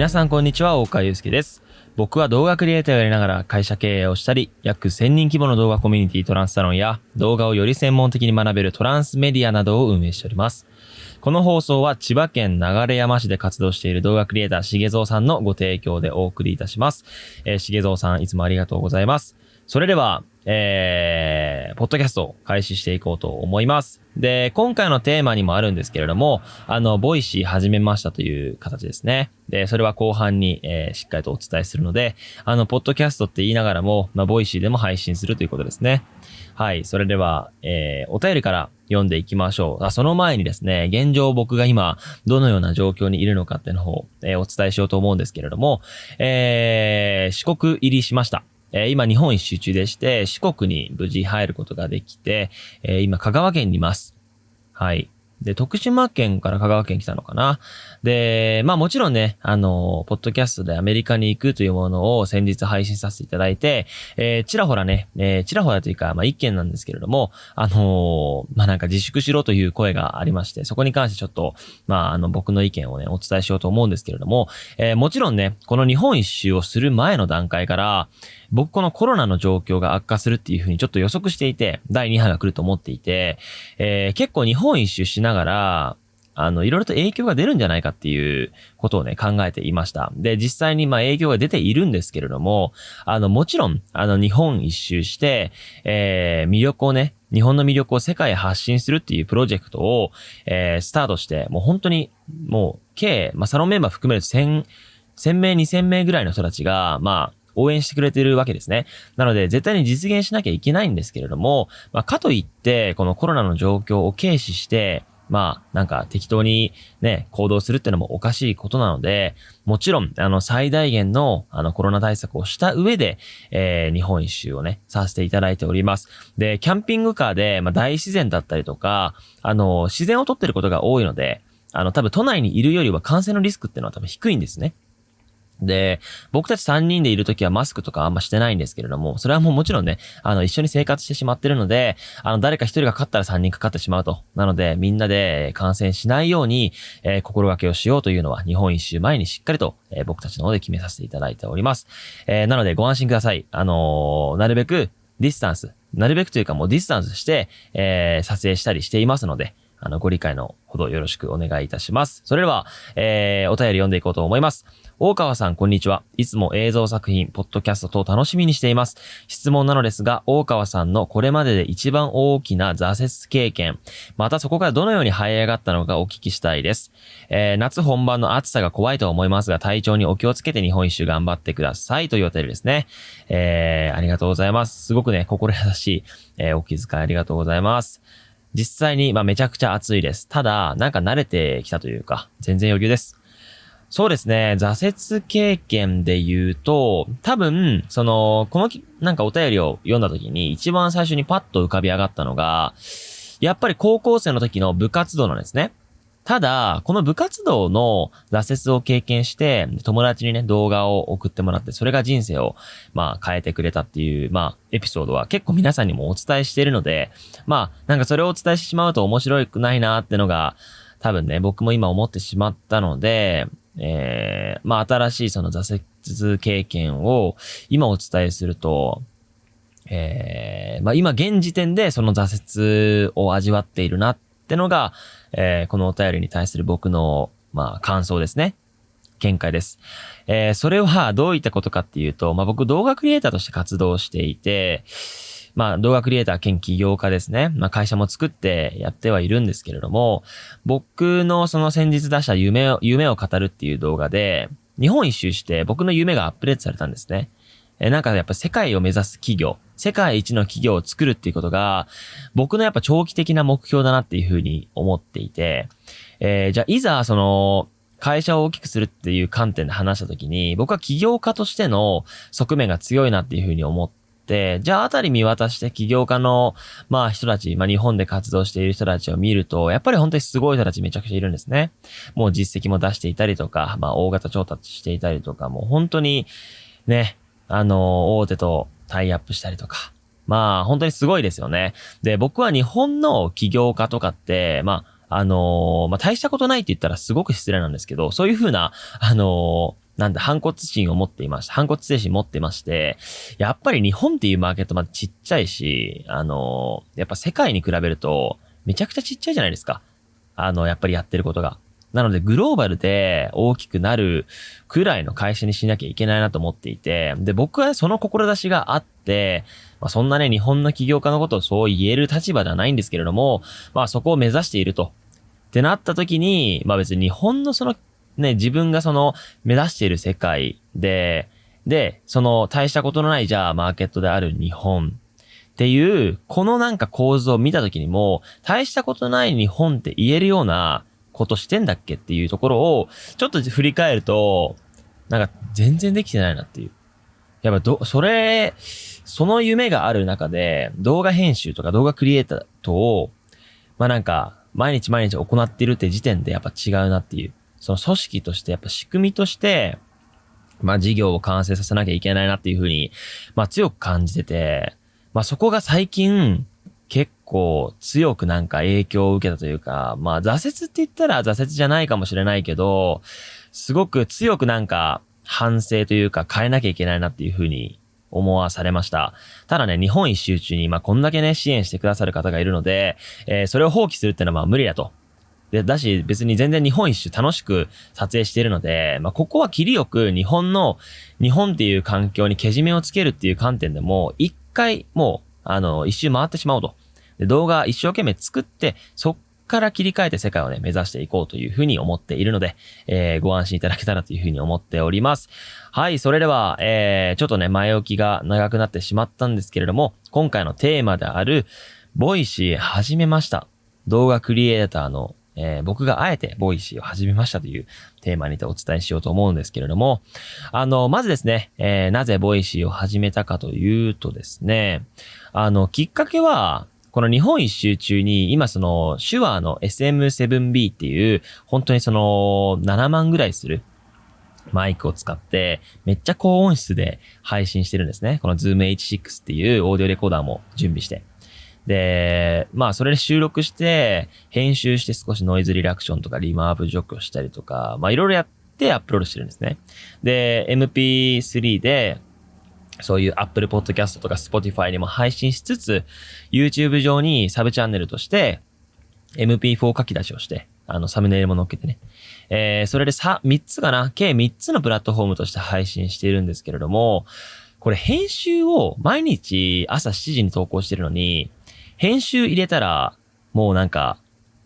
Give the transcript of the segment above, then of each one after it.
皆さんこんにちは、大川祐介です。僕は動画クリエイターをやりながら会社経営をしたり、約1000人規模の動画コミュニティトランスサロンや動画をより専門的に学べるトランスメディアなどを運営しております。この放送は千葉県流山市で活動している動画クリエイターしげぞうさんのご提供でお送りいたします。えー、しげぞうさんいつもありがとうございます。それでは、えー、ポッドキャストを開始していこうと思います。で、今回のテーマにもあるんですけれども、あの、ボイシー始めましたという形ですね。で、それは後半に、えーしっかりとお伝えするので、あの、ポッドキャストって言いながらも、まあ、ボイシーでも配信するということですね。はい。それでは、えー、お便りから読んでいきましょう。あその前にですね、現状僕が今、どのような状況にいるのかっていうのを、えーお伝えしようと思うんですけれども、えー、四国入りしました。えー今日本一周中でして、四国に無事入ることができて、えー今香川県にいます。はい。で、徳島県から香川県来たのかな。で、まあもちろんね、あの、ポッドキャストでアメリカに行くというものを先日配信させていただいて、えーちらほらね、えーちらほらというか、まあ一件なんですけれども、あのーまあなんか自粛しろという声がありまして、そこに関してちょっと、まああの僕の意見をね、お伝えしようと思うんですけれども、えーもちろんね、この日本一周をする前の段階から、僕このコロナの状況が悪化するっていうふうにちょっと予測していて、第2波が来ると思っていて、えー結構日本一周しながら、あの、いろいろと影響が出るんじゃないかっていうことをね、考えていました。で、実際にまあ影響が出ているんですけれども、あの、もちろん、あの、日本一周して、えー魅力をね、日本の魅力を世界へ発信するっていうプロジェクトを、えースタートして、もう本当に、もう、計、まあ、サロンメンバー含めると1000、1000名、2000名ぐらいの人たちが、まあ、応援してくれてるわけですね。なので、絶対に実現しなきゃいけないんですけれども、まあ、かといって、このコロナの状況を軽視して、まあ、なんか適当にね、行動するってのもおかしいことなので、もちろん、あの、最大限の、あの、コロナ対策をした上で、えー、日本一周をね、させていただいております。で、キャンピングカーで、まあ、大自然だったりとか、あの、自然を撮ってることが多いので、あの、多分都内にいるよりは感染のリスクっていうのは多分低いんですね。で、僕たち3人でいるときはマスクとかあんましてないんですけれども、それはもうもちろんね、あの、一緒に生活してしまってるので、あの、誰か一人がかかったら3人かかってしまうと。なので、みんなで感染しないように、えー心がけをしようというのは、日本一周前にしっかりと、えー僕たちの方で決めさせていただいております。えーなので、ご安心ください。あのなるべく、ディスタンス、なるべくというかもうディスタンスして、えー撮影したりしていますので、あの、ご理解のほどよろしくお願いいたします。それでは、えーお便り読んでいこうと思います。大川さん、こんにちは。いつも映像作品、ポッドキャスト等楽しみにしています。質問なのですが、大川さんのこれまでで一番大きな挫折経験、またそこからどのように這い上がったのかお聞きしたいです。えー夏本番の暑さが怖いと思いますが、体調にお気をつけて日本一周頑張ってくださいというお便りですね。えーありがとうございます。すごくね、心優しい、えーお気遣いありがとうございます。実際に、まあ、めちゃくちゃ暑いです。ただ、なんか慣れてきたというか、全然余裕です。そうですね。挫折経験で言うと、多分、その、この、なんかお便りを読んだ時に一番最初にパッと浮かび上がったのが、やっぱり高校生の時の部活動なんですね。ただ、この部活動の挫折を経験して、友達にね、動画を送ってもらって、それが人生を、まあ、変えてくれたっていう、まあ、エピソードは結構皆さんにもお伝えしているので、まあ、なんかそれをお伝えしてしまうと面白くないなってのが、多分ね、僕も今思ってしまったので、えー、まあ、新しいその挫折経験を今お伝えすると、えー、まあ、今現時点でその挫折を味わっているなってってのが、えー、このお便りに対する僕の、まあ、感想ですね。見解です。えー、それはどういったことかっていうと、まあ、僕動画クリエイターとして活動していて、まあ、動画クリエイター兼起業家ですね。まあ、会社も作ってやってはいるんですけれども、僕のその先日出した夢を、夢を語るっていう動画で、日本一周して僕の夢がアップデートされたんですね。えなんかやっぱ世界を目指す企業、世界一の企業を作るっていうことが、僕のやっぱ長期的な目標だなっていうふうに思っていて、えーじゃあいざその、会社を大きくするっていう観点で話したときに、僕は起業家としての側面が強いなっていうふうに思って、じゃああたり見渡して起業家の、まあ人たち、まあ日本で活動している人たちを見ると、やっぱり本当にすごい人たちめちゃくちゃいるんですね。もう実績も出していたりとか、まあ大型調達していたりとか、もう本当にね、あの、大手とタイアップしたりとか、まあ本当にすごいですよね。で、僕は日本の起業家とかって、まあ、あのまあ、大したことないって言ったらすごく失礼なんですけど、そういうふうな、あのなんで、反骨心を持っていました。反骨精神持ってまして、やっぱり日本っていうマーケットまでちっちゃいし、あの、やっぱ世界に比べると、めちゃくちゃちっちゃいじゃないですか。あの、やっぱりやってることが。なので、グローバルで大きくなるくらいの会社にしなきゃいけないなと思っていて、で、僕はその志があって、まあ、そんなね、日本の起業家のことをそう言える立場ではないんですけれども、まあ、そこを目指していると。ってなった時に、まあ別に日本のその、ね、自分がその目指している世界で、で、その大したことのないじゃあマーケットである日本っていう、このなんか構図を見た時にも、大したことない日本って言えるようなことしてんだっけっていうところを、ちょっと振り返ると、なんか全然できてないなっていう。やっぱど、それ、その夢がある中で、動画編集とか動画クリエイターと、まあなんか、毎日毎日行ってるって時点でやっぱ違うなっていう。その組織としてやっぱ仕組みとして、まあ事業を完成させなきゃいけないなっていうふうに、まあ強く感じてて、まあそこが最近結構強くなんか影響を受けたというか、まあ挫折って言ったら挫折じゃないかもしれないけど、すごく強くなんか反省というか変えなきゃいけないなっていうふうに思わされました。ただね、日本一周中に、まあ、こんだけね、支援してくださる方がいるので、えー、それを放棄するってのはまあ無理だと。で、だし、別に全然日本一周楽しく撮影しているので、まあ、ここは切りよく日本の、日本っていう環境にけじめをつけるっていう観点でも、一回もう、あの、一周回ってしまおうと。で、動画一生懸命作って、そっから切り替えて世界をね、目指していこうというふうに思っているので、えー、ご安心いただけたらというふうに思っております。はい、それでは、えー、ちょっとね、前置きが長くなってしまったんですけれども、今回のテーマである、ボイシー始めました。動画クリエイターのえー、僕があえてボイシーを始めましたというテーマにてお伝えしようと思うんですけれども、あの、まずですね、えー、なぜボイシーを始めたかというとですね、あの、きっかけは、この日本一周中に、今その、 Shure の SM7B っていう、本当にその、7万ぐらいするマイクを使って、めっちゃ高音質で配信してるんですね。この Zoom H6 っていうオーディオレコーダーも準備して。で、まあそれで収録して、編集して少しノイズリラクションとかリマーブ除去したりとか、まあいろいろやってアップロードしてるんですね。で、MP3 で、そういう Apple Podcast とか Spotify にも配信しつつ、YouTube 上にサブチャンネルとして MP4 書き出しをして、あの、サムネイルも載っけてね。えー、それでさ、3つかな？計3つのプラットフォームとして配信しているんですけれども、これ編集を毎日朝7時に投稿してるのに、編集入れたら、もうなんか、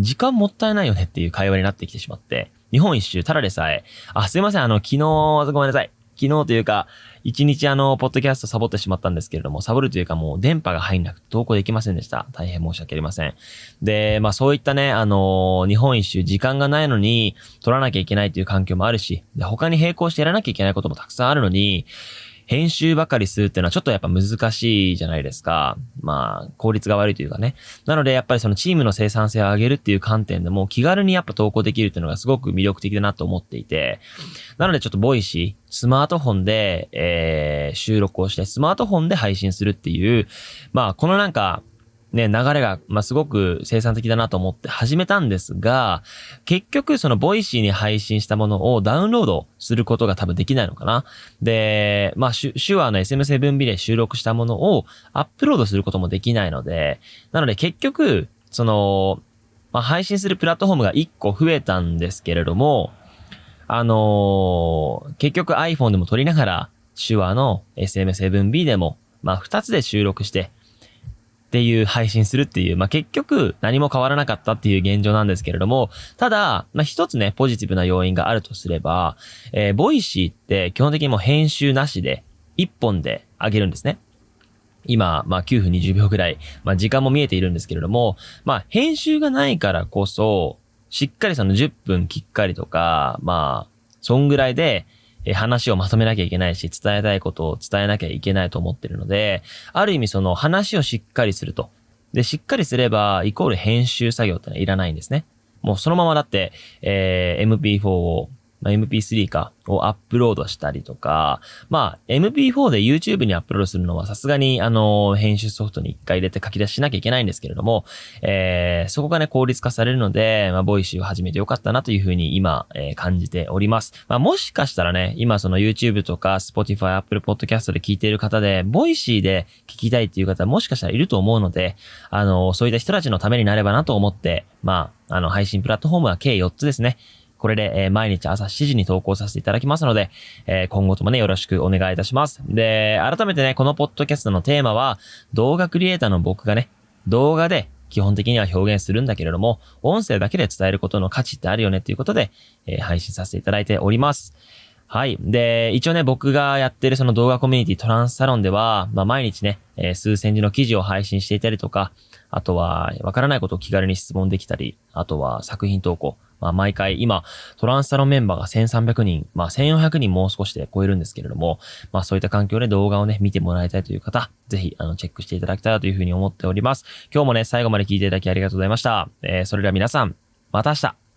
時間もったいないよねっていう会話になってきてしまって、日本一周、ただでさえ、あ、すいません、あの、昨日、ごめんなさい。昨日というか、一日あの、ポッドキャストサボってしまったんですけれども、サボるというかもう電波が入んなくて投稿できませんでした。大変申し訳ありません。で、まあそういったね、あの日本一周時間がないのに、撮らなきゃいけないという環境もあるし、で、他に並行してやらなきゃいけないこともたくさんあるのに、編集ばかりするっていうのはちょっとやっぱ難しいじゃないですか。まあ、効率が悪いというかね。なのでやっぱりそのチームの生産性を上げるっていう観点でも気軽にやっぱ投稿できるっていうのがすごく魅力的だなと思っていて。なのでちょっとボイシー、スマートフォンで、えー、収録をしてスマートフォンで配信するっていう、まあ、このなんか、ね、流れが、まあ、すごく生産的だなと思って始めたんですが、結局そのボイシーに配信したものをダウンロードすることが多分できないのかな。で、まあ、 Shure の SM7B で収録したものをアップロードすることもできないので、なので結局、その、まあ、配信するプラットフォームが1個増えたんですけれども、あのー、結局 iPhone でも撮りながら、Shure の SM7B でも、まあ、2つで収録して、っていう配信するっていう、まあ、結局何も変わらなかったっていう現状なんですけれども、ただ、まあ、一つね、ポジティブな要因があるとすれば、えー、ボイシーって基本的にもう編集なしで、一本で上げるんですね。今、まあ、9分20秒ぐらい、まあ、時間も見えているんですけれども、まあ、編集がないからこそ、しっかりその10分きっかりとか、まあ、そんぐらいで、え話をまとめなきゃいけないし、伝えたいことを伝えなきゃいけないと思ってるので、ある意味その話をしっかりすると。で、しっかりすれば、イコール編集作業ってのはいらないんですね。もうそのままだって、えー、MP4 をまあ、MP3 か、をアップロードしたりとか、まあ、MP4 で YouTube にアップロードするのはさすがに、あの、編集ソフトに一回入れて書き出ししなきゃいけないんですけれども、えー、そこがね、効率化されるので、まあ、 Voicyを始めてよかったなというふうに今、えー、感じております。まあ、もしかしたらね、今その YouTube とか Spotify、Apple Podcast で聞いている方で、 Voicyで聞きたいっていう方もしかしたらいると思うので、あの、そういった人たちのためになればなと思って、まあ、あの、配信プラットフォームは計4つですね。これで、え、毎日朝7時に投稿させていただきますので、え、今後ともね、よろしくお願いいたします。で、改めてね、このポッドキャストのテーマは、動画クリエイターの僕がね、動画で基本的には表現するんだけれども、音声だけで伝えることの価値ってあるよねっていうことで、えー、配信させていただいております。はい。で、一応ね、僕がやってるその動画コミュニティトランスサロンでは、まあ、毎日ね、えー、数千字の記事を配信していたりとか、あとは、わからないことを気軽に質問できたり、あとは作品投稿、まあ、毎回、今、トランスサロンメンバーが1300人、まあ、1400人もう少しで超えるんですけれども、まあ、そういった環境で動画をね、見てもらいたいという方、ぜひ、あの、チェックしていただきたいというふうに思っております。今日もね、最後まで聞いていただきありがとうございました。えー、それでは皆さん、また明日